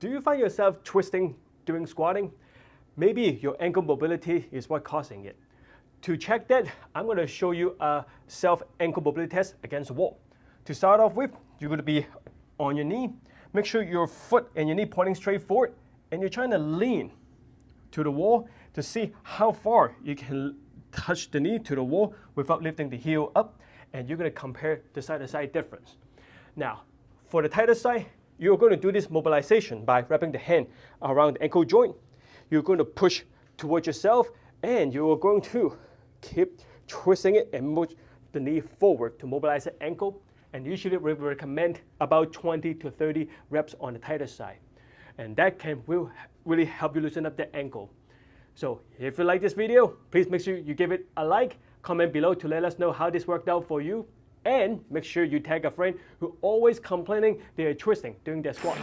Do you find yourself twisting during squatting? Maybe your ankle mobility is what causing it. To check that, I'm going to show you a self ankle mobility test against the wall. To start off with, you're going to be on your knee. Make sure your foot and your knee pointing straight forward, and you're trying to lean to the wall to see how far you can touch the knee to the wall without lifting the heel up, and you're going to compare the side-to-side difference. Now, for the tighter side, you're going to do this mobilization by wrapping the hand around the ankle joint. You're going to push towards yourself, and you are going to keep twisting it and move the knee forward to mobilize the ankle. And usually we recommend about 20 to 30 reps on the tighter side. And that can will really help you loosen up the ankle. So if you like this video, please make sure you give it a like, comment below to let us know how this worked out for you, and make sure you tag a friend who always complaining they are twisting during their squat.